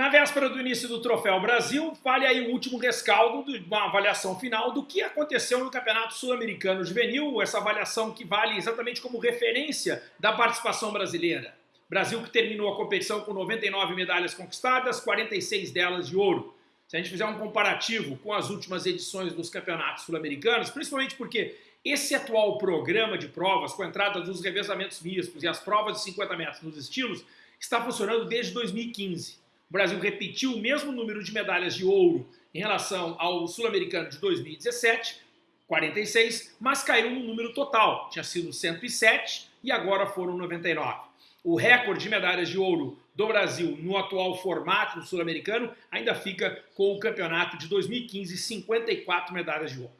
Na véspera do início do Troféu Brasil, vale aí o último rescaldo de uma avaliação final do que aconteceu no Campeonato Sul-Americano Juvenil, essa avaliação que vale exatamente como referência da participação brasileira. Brasil que terminou a competição com 99 medalhas conquistadas, 46 delas de ouro. Se a gente fizer um comparativo com as últimas edições dos campeonatos sul-americanos, principalmente porque esse atual programa de provas, com a entrada dos revezamentos mistos e as provas de 50 metros nos estilos, está funcionando desde 2015. O Brasil repetiu o mesmo número de medalhas de ouro em relação ao sul-americano de 2017, 46, mas caiu no número total. Tinha sido 107 e agora foram 99. O recorde de medalhas de ouro do Brasil no atual formato sul-americano ainda fica com o campeonato de 2015, 54 medalhas de ouro.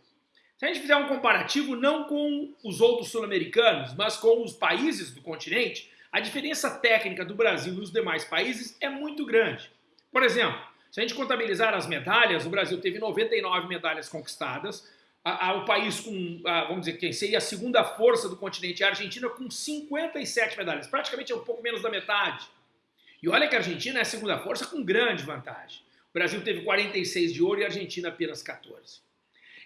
Se a gente fizer um comparativo não com os outros sul-americanos, mas com os países do continente, a diferença técnica do Brasil e demais países é muito grande. Por exemplo, se a gente contabilizar as medalhas, o Brasil teve 99 medalhas conquistadas, o país com, vamos dizer, quem seria a segunda força do continente, a Argentina, com 57 medalhas, praticamente é um pouco menos da metade. E olha que a Argentina é a segunda força com grande vantagem. O Brasil teve 46 de ouro e a Argentina apenas 14.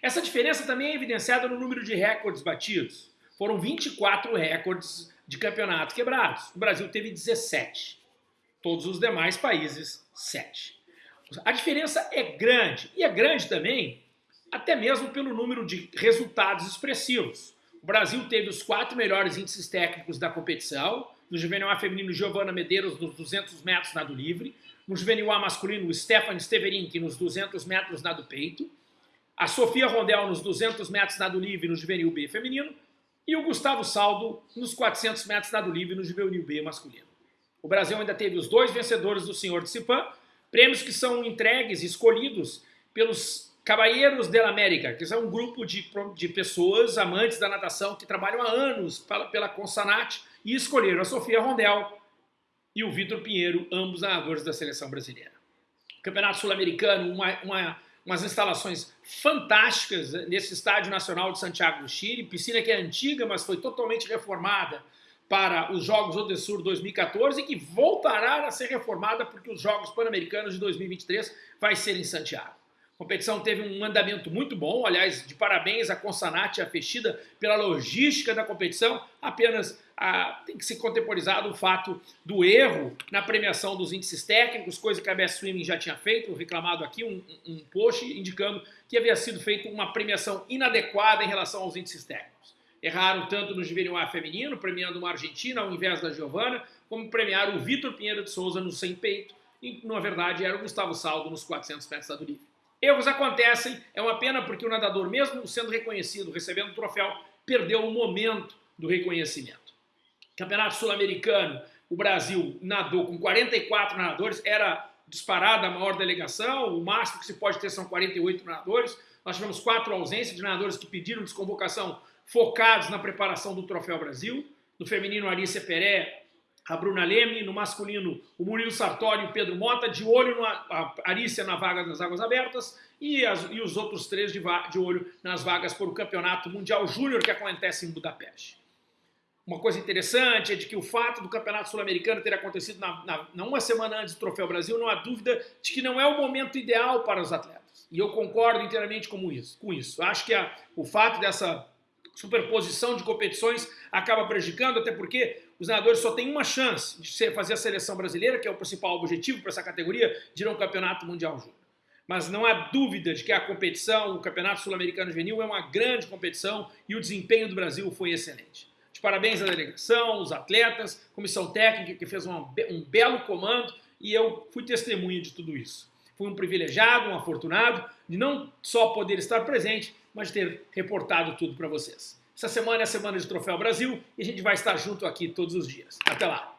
Essa diferença também é evidenciada no número de recordes batidos. Foram 24 recordes de campeonato quebrados. O Brasil teve 17. Todos os demais países, 7. A diferença é grande. E é grande também, até mesmo pelo número de resultados expressivos. O Brasil teve os quatro melhores índices técnicos da competição. No juvenil A feminino, Giovana Medeiros nos 200 metros nado livre. No juvenil A masculino, Stefan Steverink nos 200 metros nado peito. A Sofia Rondel nos 200 metros nado livre no juvenil B feminino e o Gustavo Saldo nos 400 metros nado livre no juvenil B masculino. O Brasil ainda teve os dois vencedores do Senhor de Cipan, prêmios que são entregues escolhidos pelos Caballeros la América, que são um grupo de, de pessoas amantes da natação que trabalham há anos pela, pela Consanat e escolheram a Sofia Rondel e o Vitor Pinheiro, ambos nadadores da seleção brasileira. Campeonato Sul-Americano, uma, uma umas instalações fantásticas nesse Estádio Nacional de Santiago do Chile, piscina que é antiga, mas foi totalmente reformada para os Jogos Odessur 2014 e que voltará a ser reformada porque os Jogos Pan-Americanos de 2023 vai ser em Santiago. A competição teve um andamento muito bom, aliás, de parabéns à Consanat e à Fechida pela logística da competição. Apenas ah, tem que ser contemporizado o fato do erro na premiação dos índices técnicos, coisa que a Best Swimming já tinha feito, reclamado aqui, um, um post indicando que havia sido feita uma premiação inadequada em relação aos índices técnicos. Erraram tanto no juvenil A feminino, premiando uma argentina ao invés da Giovana, como premiaram o Vitor Pinheiro de Souza no sem peito, e na verdade era o Gustavo Saldo nos 400 metros da livre. Erros acontecem, é uma pena porque o nadador, mesmo sendo reconhecido, recebendo o troféu, perdeu o momento do reconhecimento. Campeonato Sul-Americano, o Brasil nadou com 44 nadadores, era disparada a maior delegação, o máximo que se pode ter são 48 nadadores. Nós tivemos quatro ausências de nadadores que pediram desconvocação focados na preparação do Troféu Brasil. No feminino, Arícia Peré a Bruna Leme, no masculino o Murilo Sartori e o Pedro Mota, de olho na Arícia na vaga das águas abertas e, as, e os outros três de, de, olho nas vagas para o Campeonato Mundial Júnior que acontece em Budapeste. Uma coisa interessante é de que o fato do Campeonato Sul-Americano ter acontecido na, na, na, uma semana antes do Troféu Brasil, não há dúvida de que não é o momento ideal para os atletas. E eu concordo inteiramente com isso. Com isso. Acho que a, o fato dessa superposição de competições acaba prejudicando, até porque os nadadores só têm uma chance de fazer a seleção brasileira, que é o principal objetivo para essa categoria, de ir a um campeonato mundial júnior. Mas não há dúvida de que a competição, o Campeonato Sul-Americano Juvenil é uma grande competição e o desempenho do Brasil foi excelente. De parabéns à delegação, os atletas, comissão técnica que fez um belo comando e eu fui testemunha de tudo isso. Fui um privilegiado, um afortunado de não só poder estar presente, mas de ter reportado tudo para vocês. Essa semana é a semana de Troféu Brasil e a gente vai estar junto aqui todos os dias. Até lá!